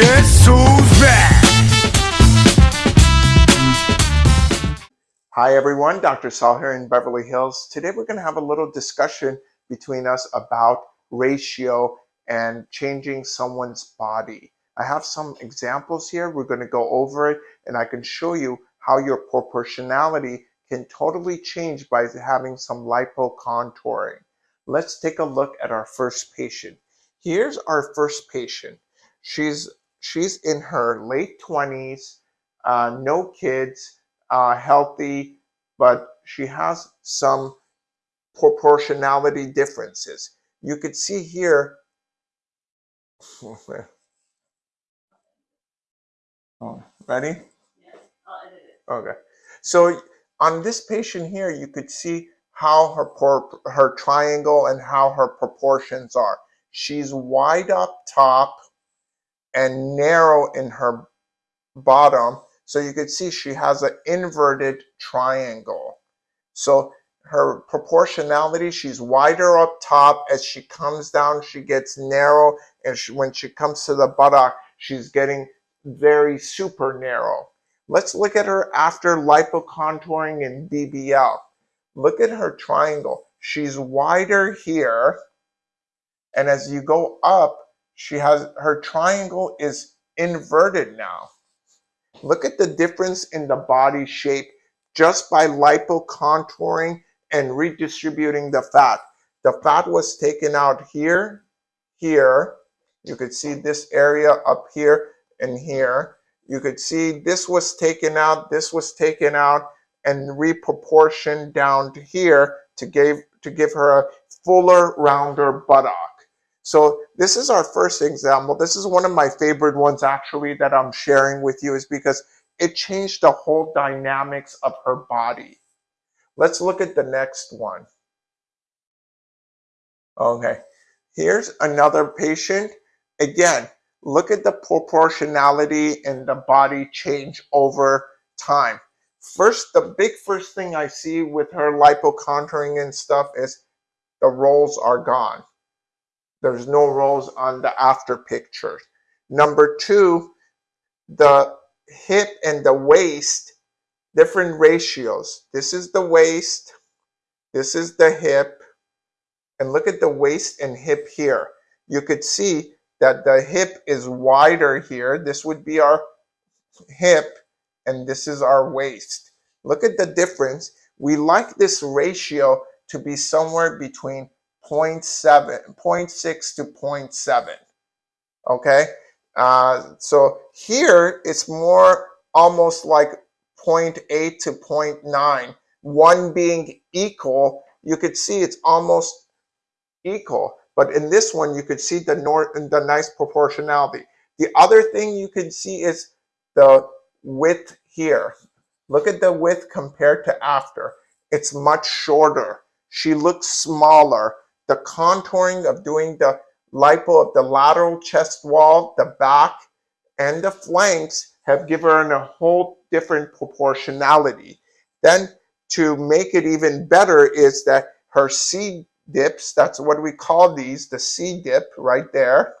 Who's back? Hi everyone, Dr. Saul here in Beverly Hills. Today we're going to have a little discussion between us about ratio and changing someone's body. I have some examples here. We're going to go over it and I can show you how your proportionality can totally change by having some lipocontouring. Let's take a look at our first patient. Here's our first patient. She's she's in her late 20s, uh, no kids, uh, healthy, but she has some proportionality differences. You could see here. oh, ready? Okay. So on this patient here, you could see how her her triangle and how her proportions are. She's wide up top and narrow in her bottom. So you could see she has an inverted triangle. So her proportionality, she's wider up top. As she comes down, she gets narrow. And she, when she comes to the buttock, she's getting very super narrow. Let's look at her after lipocontouring and BBL. Look at her triangle. She's wider here. And as you go up, she has her triangle is inverted now. Look at the difference in the body shape just by lipocontouring and redistributing the fat. The fat was taken out here, here. You could see this area up here and here. You could see this was taken out, this was taken out, and reproportioned down to here to give, to give her a fuller, rounder buttock. So this is our first example. This is one of my favorite ones actually that I'm sharing with you is because it changed the whole dynamics of her body. Let's look at the next one. Okay, here's another patient. Again, look at the proportionality and the body change over time. First, the big first thing I see with her lipocontouring and stuff is the rolls are gone. There's no rolls on the after pictures. Number two, the hip and the waist, different ratios. This is the waist, this is the hip, and look at the waist and hip here. You could see that the hip is wider here. This would be our hip, and this is our waist. Look at the difference. We like this ratio to be somewhere between 0.7, 0.6 to 0.7. Okay, uh, so here it's more almost like 0.8 to 0.9. One being equal, you could see it's almost equal. But in this one, you could see the, nor the nice proportionality. The other thing you can see is the width here. Look at the width compared to after. It's much shorter. She looks smaller the contouring of doing the lipo of the lateral chest wall, the back, and the flanks have given her a whole different proportionality. Then to make it even better is that her C dips, that's what we call these, the C dip right there.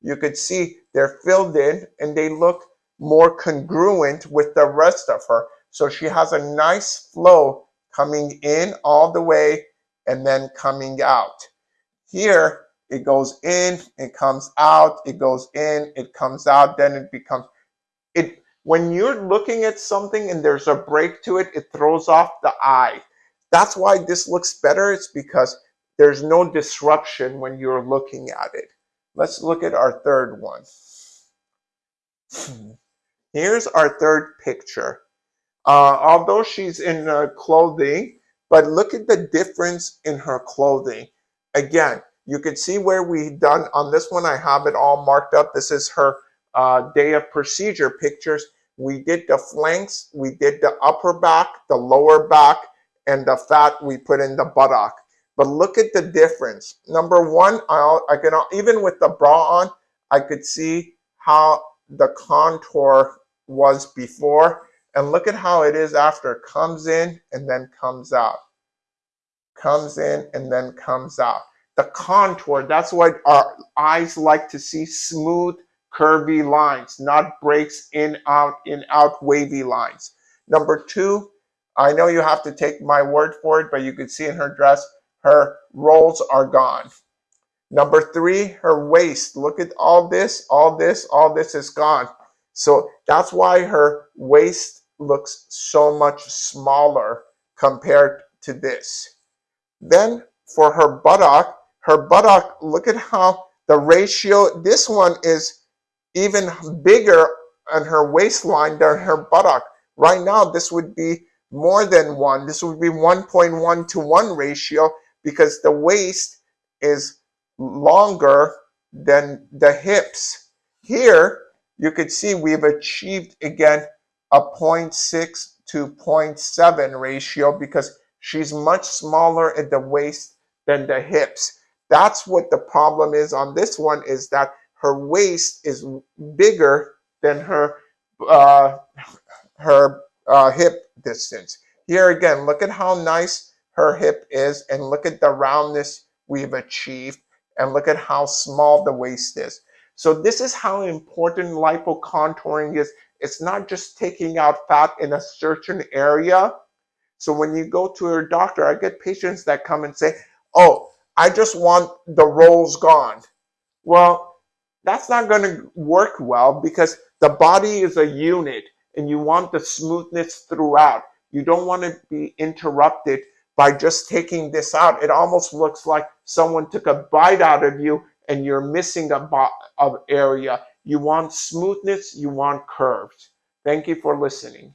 You could see they're filled in and they look more congruent with the rest of her. So she has a nice flow coming in all the way and then coming out. Here, it goes in, it comes out, it goes in, it comes out, then it becomes, it. when you're looking at something and there's a break to it, it throws off the eye. That's why this looks better. It's because there's no disruption when you're looking at it. Let's look at our third one. Here's our third picture. Uh, although she's in uh, clothing, but look at the difference in her clothing. Again, you can see where we done on this one. I have it all marked up. This is her uh, day of procedure pictures. We did the flanks, we did the upper back, the lower back, and the fat we put in the buttock. But look at the difference. Number one, I, I can even with the bra on, I could see how the contour was before. And look at how it is after. it Comes in and then comes out comes in and then comes out. The contour, that's what our eyes like to see, smooth curvy lines, not breaks in, out, in, out, wavy lines. Number two, I know you have to take my word for it, but you can see in her dress, her rolls are gone. Number three, her waist. Look at all this, all this, all this is gone. So that's why her waist looks so much smaller compared to this. Then for her buttock, her buttock, look at how the ratio, this one is even bigger on her waistline than her buttock. Right now, this would be more than one. This would be 1.1 to 1 ratio because the waist is longer than the hips. Here, you could see we've achieved again a 0.6 to 0.7 ratio because she's much smaller at the waist than the hips. That's what the problem is on this one is that her waist is bigger than her uh, her uh, hip distance. Here again, look at how nice her hip is and look at the roundness we've achieved and look at how small the waist is. So this is how important lipocontouring is. It's not just taking out fat in a certain area. So when you go to your doctor, I get patients that come and say, oh, I just want the rolls gone. Well, that's not going to work well because the body is a unit and you want the smoothness throughout. You don't want to be interrupted by just taking this out. It almost looks like someone took a bite out of you and you're missing a of area. You want smoothness, you want curves. Thank you for listening.